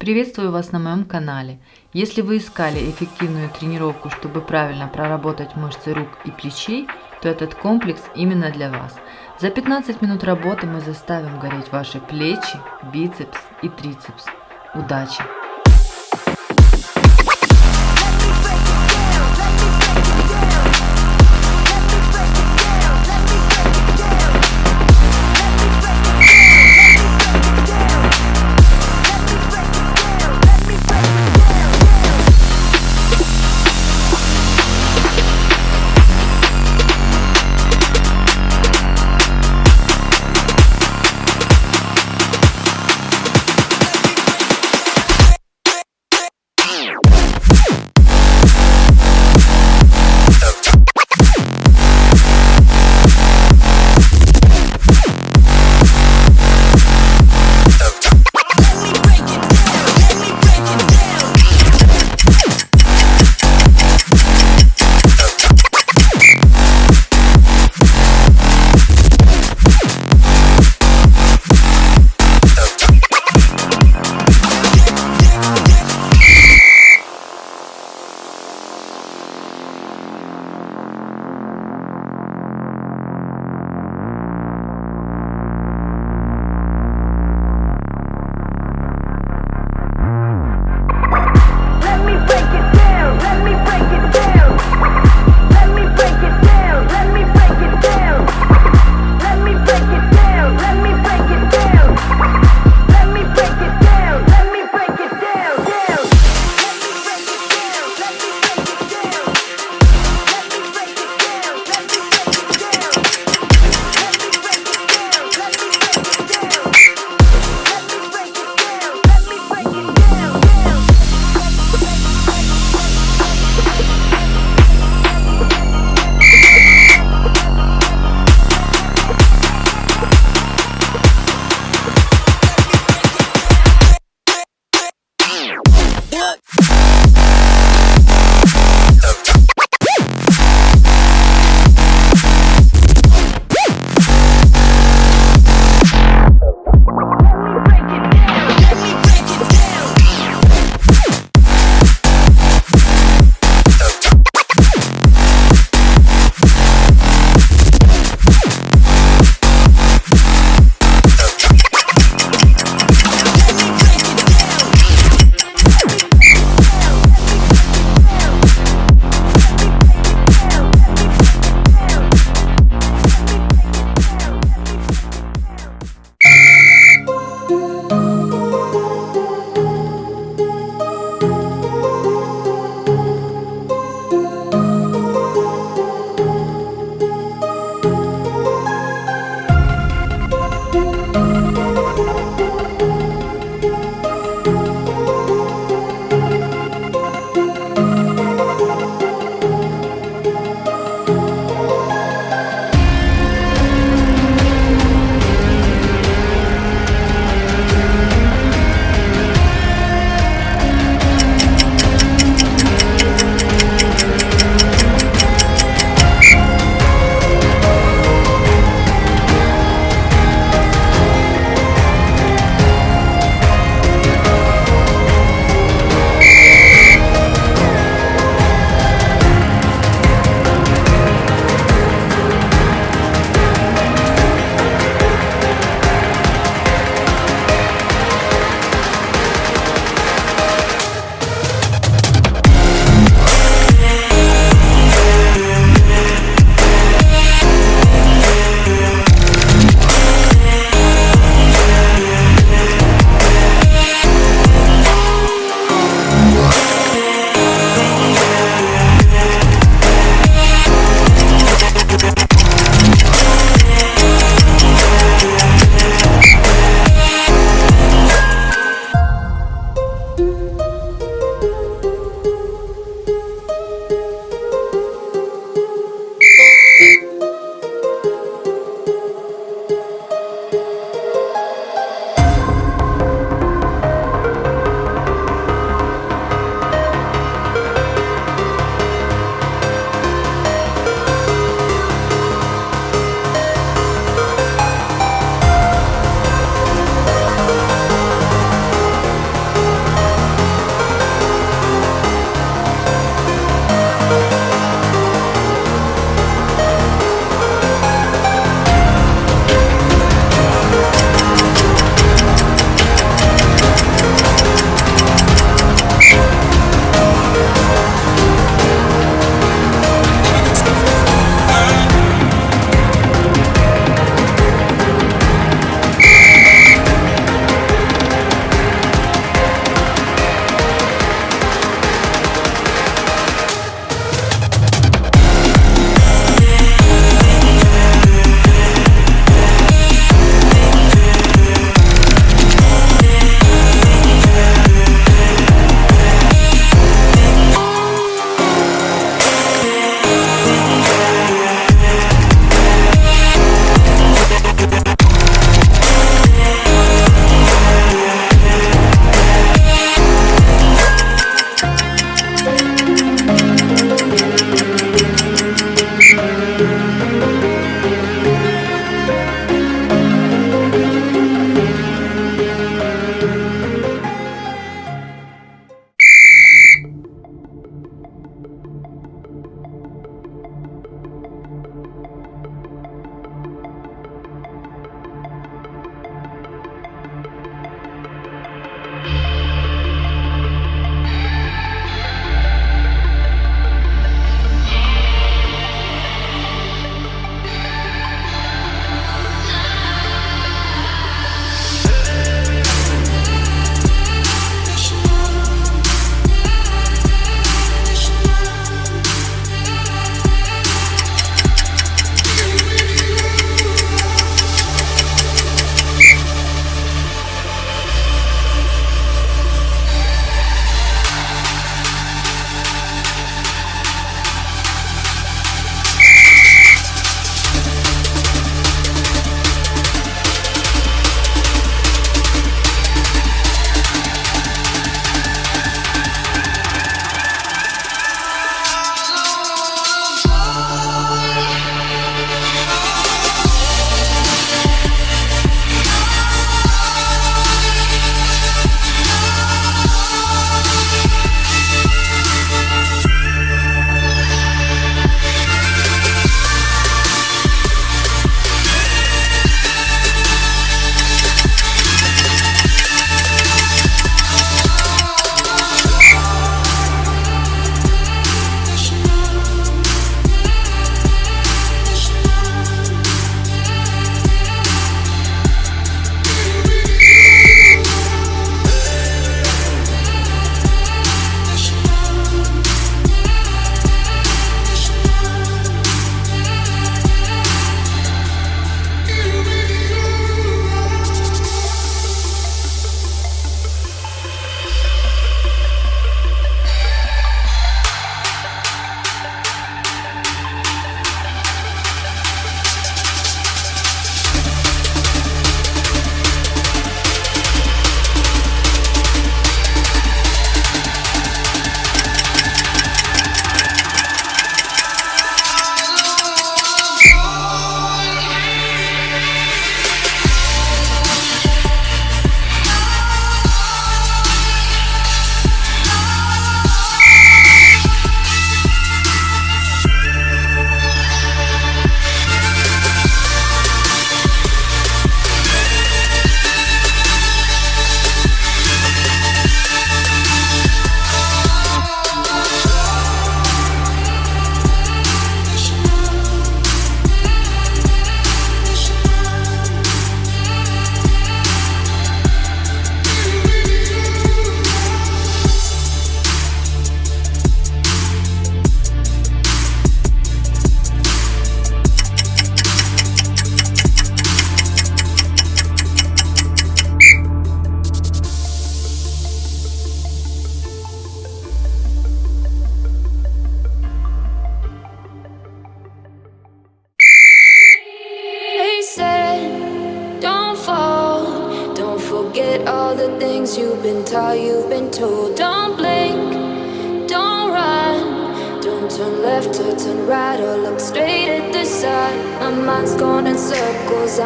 Приветствую вас на моем канале. Если вы искали эффективную тренировку, чтобы правильно проработать мышцы рук и плечей, то этот комплекс именно для вас. За 15 минут работы мы заставим гореть ваши плечи, бицепс и трицепс. Удачи!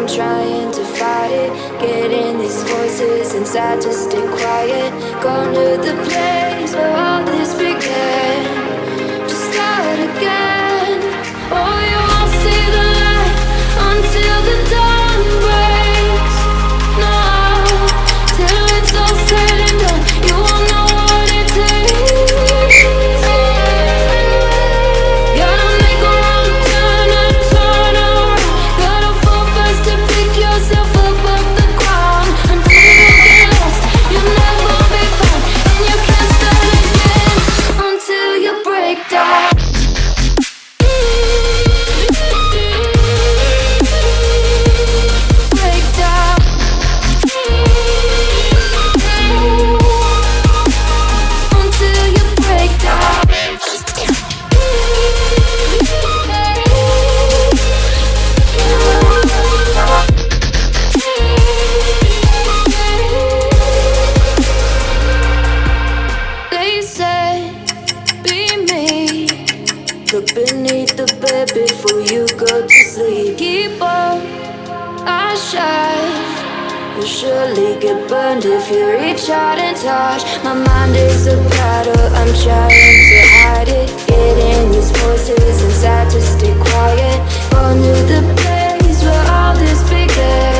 I'm trying to fight it. Getting these voices inside to stay quiet. Going to the place where all this began. will surely get burned if you reach out and touch. My mind is a battle, I'm trying to hide it. Getting these voices inside to stay quiet. Going to the place where all this began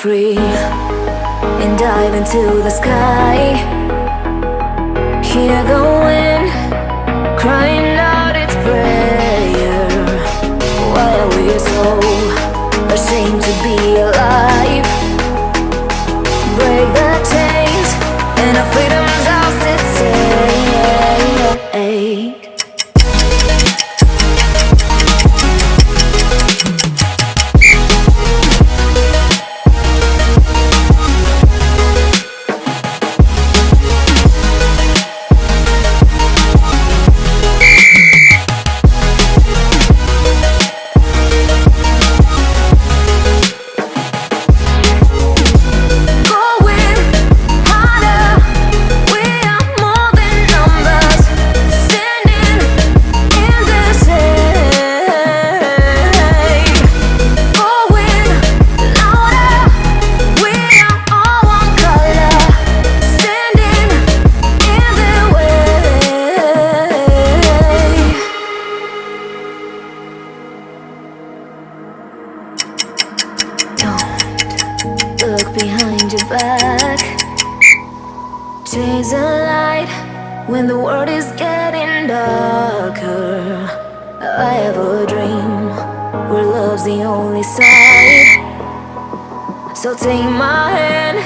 free And dive into the sky Here goes. Behind your back. Chase a light when the world is getting darker. I have a dream where love's the only side. So take my hand,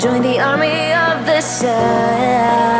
join the army of the shadows.